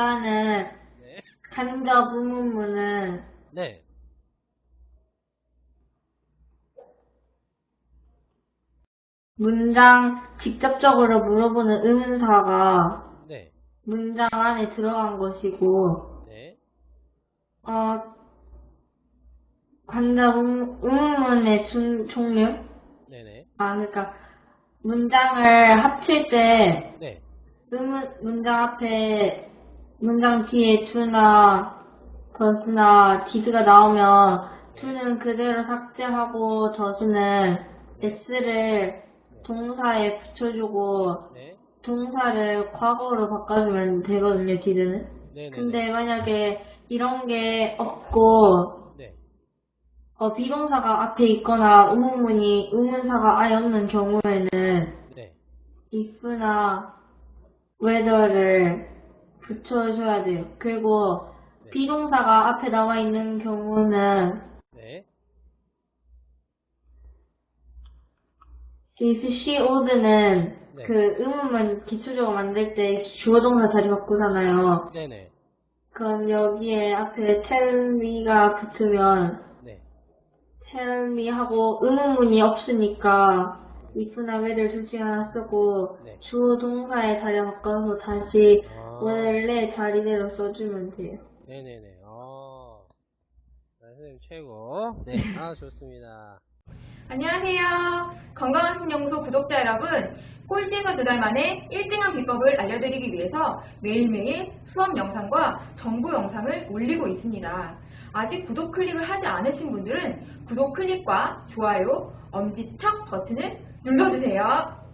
일단은 네. 간접 의문문은 네. 문장 직접적으로 물어보는 의문사가 네. 문장 안에 들어간 것이고 네. 어, 간접 의- 의문문의 중- 종류? 네네. 아, 그러니까 문장을 합칠 때 네. 의문 문장 앞에 문장 뒤에 to나 does나 did가 나오면 to는 그대로 삭제하고 does는 s를 동사에 붙여주고 네. 동사를 과거로 바꿔주면 되거든요, did는. 네네. 근데 만약에 이런 게 없고 네. 어, 비동사가 앞에 있거나 의문문이 의문사가 아예 없는 경우에는 네. if나 whether를 붙여줘야 돼요. 그리고 네. 비동사가 앞에 나와 있는 경우는 네. is she old는 네. 그 의문문 기초적으로 만들 때 주어 동사 자리 바꾸잖아요. 네네. 그럼 여기에 앞에 tell me가 붙으면 네. tell me 하고 의문문이 없으니까 if나 whether 둘 중에 하나 쓰고 네. 주어 동사에 자리 바꿔서 다시 아. 원래 자리대로 써주면 돼요. 네네네. 어. 네, 선생님 최고. 네. 아, 좋습니다. 안녕하세요. 건강한 신연구소 구독자 여러분. 꼴찌에서 두 달 만에 1등한 비법을 알려드리기 위해서 매일매일 수업 영상과 정보 영상을 올리고 있습니다. 아직 구독 클릭을 하지 않으신 분들은 구독 클릭과 좋아요, 엄지척 버튼을 눌러주세요.